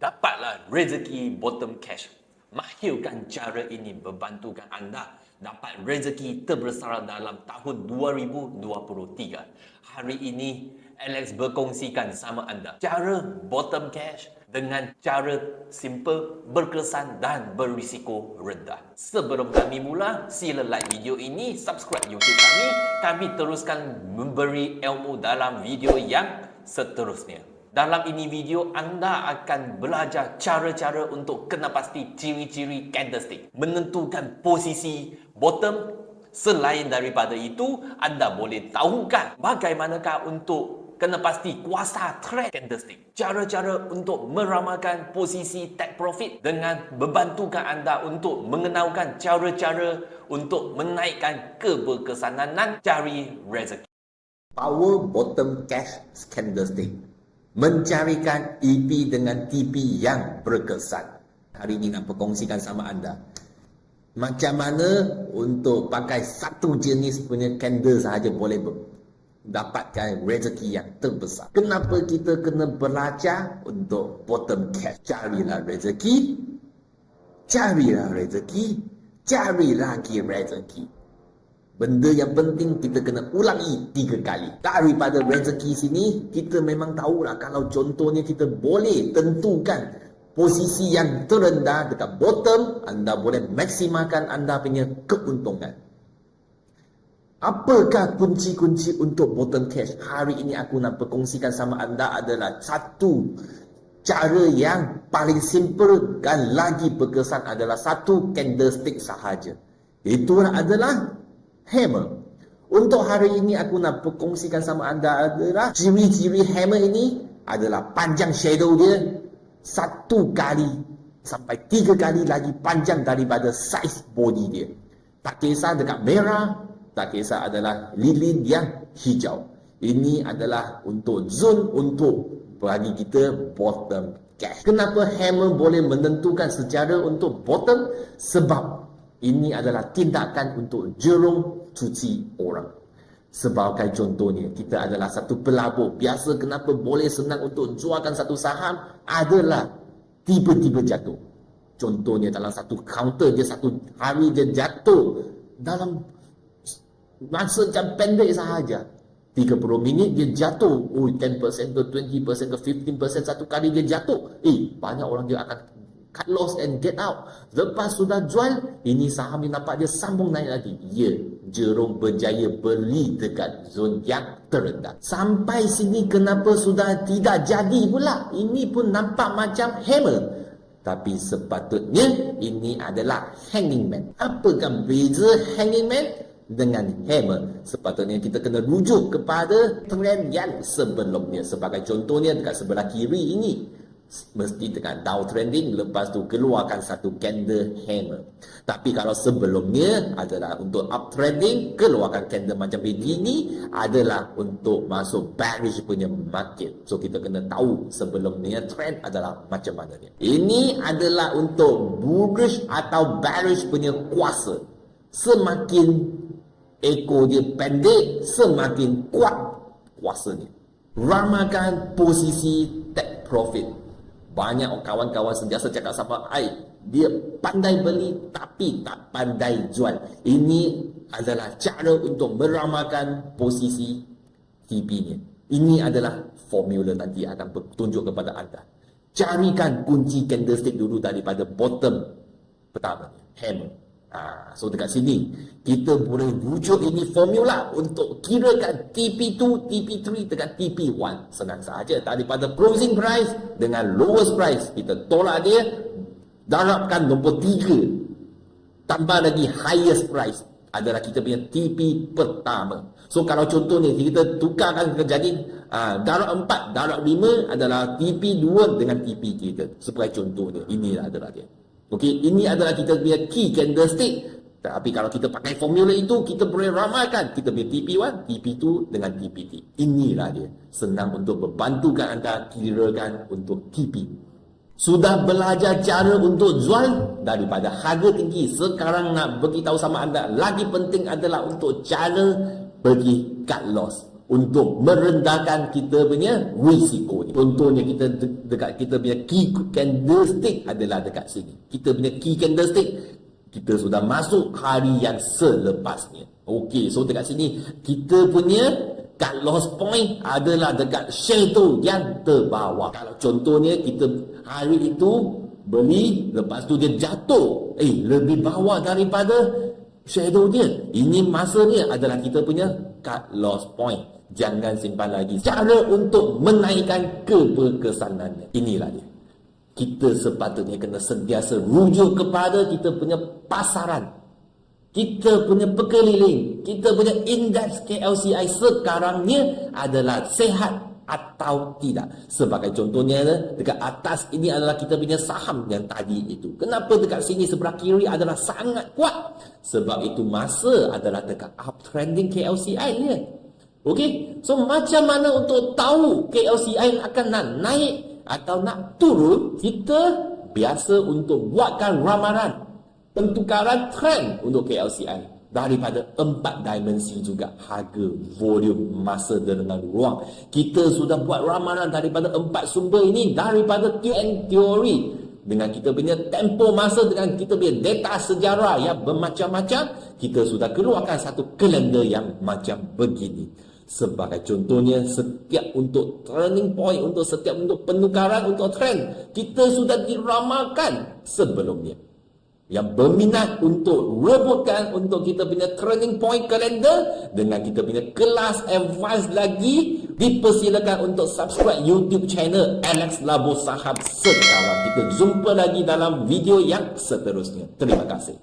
Dapatlah rezeki bottom cash. Mahirkan cara ini membantukan anda dapat rezeki terbesar dalam tahun 2023. Hari ini Alex berkongsikan sama anda cara bottom cash dengan cara simple, berkesan dan berisiko rendah. Sebelum kami mula, sila like video ini, subscribe YouTube kami. Kami teruskan memberi ilmu dalam video yang seterusnya. Dalam ini video, anda akan belajar cara-cara untuk kena pasti ciri-ciri candlestick. Menentukan posisi bottom. Selain daripada itu, anda boleh tahukan bagaimanakah untuk kena pasti kuasa trade candlestick. Cara-cara untuk meramalkan posisi take profit dengan membantukan anda untuk mengenalkan cara-cara untuk menaikkan keberkesanan dan cari rezeki. Power bottom cash candlestick mencarikan EP dengan TP yang berkesan. Hari ini nak perkongsikan sama anda. Macam mana untuk pakai satu jenis punya candle sahaja boleh dapatkan rezeki yang terbesar. Kenapa kita kena belajar untuk bottom cash? Carilah rezeki. Carilah rezeki. Cari lagi rezeki. Benda yang penting kita kena ulangi tiga kali. Daripada rezeki sini, kita memang tahulah kalau contohnya kita boleh tentukan posisi yang terendah dekat bottom, anda boleh maksimalkan anda punya keuntungan. Apakah kunci-kunci untuk bottom cash? Hari ini aku nak perkongsikan sama anda adalah satu cara yang paling simple dan lagi berkesan adalah satu candlestick sahaja. Itu adalah hammer. Untuk hari ini aku nak perkongsikan sama anda adalah ciri-ciri hammer ini adalah panjang shadow dia satu kali sampai tiga kali lagi panjang daripada saiz body dia. Tak kisah dekat merah, tak kisah adalah lilin yang hijau. Ini adalah untuk zone untuk bagi kita bottom cash. Kenapa hammer boleh menentukan secara untuk bottom? Sebab ini adalah tindakan untuk jerung cuci orang. Sebagai contohnya, kita adalah satu pelabur. Biasa kenapa boleh senang untuk jualkan satu saham adalah tiba-tiba jatuh. Contohnya dalam satu counter dia satu hari dia jatuh dalam masa jam pendek sahaja. 30 minit dia jatuh. Oh, 10% ke 20% ke 15% satu kali dia jatuh. Eh, banyak orang dia akan cut loss and get out. Lepas sudah jual, ini saham yang nampak dia sambung naik lagi. Ya, Jerome berjaya beli dekat zon yang terendah. Sampai sini kenapa sudah tidak jadi pula? Ini pun nampak macam hammer. Tapi sepatutnya ini adalah hanging man. Apakah beza hanging man dengan hammer? Sepatutnya kita kena rujuk kepada trend yang sebelumnya. Sebagai contohnya dekat sebelah kiri ini mesti dengan down trending lepas tu keluarkan satu candle hammer. Tapi kalau sebelumnya adalah untuk up trending keluarkan candle macam begini adalah untuk masuk bearish punya market. So kita kena tahu sebelumnya trend adalah macam mana dia. Ini adalah untuk bullish atau bearish punya kuasa. Semakin ekor dia pendek semakin kuat kuasanya. Ramakan posisi take profit banyak kawan-kawan sentiasa cakap sama ai dia pandai beli tapi tak pandai jual. Ini adalah cara untuk meramalkan posisi TP-nya ini adalah formula nanti akan bertunjuk kepada anda. Carikan kunci candlestick dulu daripada bottom pertama. Hammer Ha, so dekat sini kita boleh rujuk ini formula untuk kirakan TP2, TP3 dengan TP1. Senang saja daripada closing price dengan lowest price kita tolak dia darabkan nombor 3 tambah lagi highest price adalah kita punya TP pertama. So kalau contohnya kita tukarkan jadi uh, darab 4, darab 5 adalah TP2 dengan TP kita. Sebagai contohnya inilah adalah dia. Okey, ini adalah kita punya key candlestick. Tapi kalau kita pakai formula itu, kita boleh ramalkan kita punya TP1, TP2 dengan TPT. Inilah dia. Senang untuk membantukan anda kirakan untuk TP. Sudah belajar cara untuk jual daripada harga tinggi. Sekarang nak beritahu sama anda, lagi penting adalah untuk cara bagi cut loss. Untuk merendahkan kita punya risiko ni. Contohnya kita de- dekat kita punya key candlestick adalah dekat sini. Kita punya key candlestick kita sudah masuk hari yang selepasnya. Okey, so dekat sini kita punya cut loss point adalah dekat shadow yang terbawah. Kalau contohnya kita hari itu beli lepas tu dia jatuh eh lebih bawah daripada shadow dia. Ini masanya adalah kita punya cut loss point. Jangan simpan lagi. Cara untuk menaikkan keberkesanannya. Inilah dia. Kita sepatutnya kena sentiasa rujuk kepada kita punya pasaran. Kita punya pekeliling. Kita punya indeks KLCI sekarang ni adalah sehat atau tidak. Sebagai contohnya dekat atas ini adalah kita punya saham yang tadi itu. Kenapa dekat sini sebelah kiri adalah sangat kuat? Sebab itu masa adalah dekat uptrending KLCI ni. Okey, so macam mana untuk tahu KLCI akan nak naik atau nak turun? Kita biasa untuk buatkan ramalan pentukaran trend untuk KLCI daripada empat dimensi juga harga, volume, masa dengan ruang. Kita sudah buat ramalan daripada empat sumber ini daripada teori dengan kita punya tempo masa dengan kita punya data sejarah yang bermacam-macam kita sudah keluarkan satu kalender yang macam begini sebagai contohnya setiap untuk turning point untuk setiap untuk penukaran untuk trend kita sudah diramalkan sebelumnya. Yang berminat untuk rebutkan untuk kita punya turning point calendar dengan kita punya kelas advance lagi dipersilakan untuk subscribe YouTube channel Alex Labo Sahab. Sekarang kita jumpa lagi dalam video yang seterusnya. Terima kasih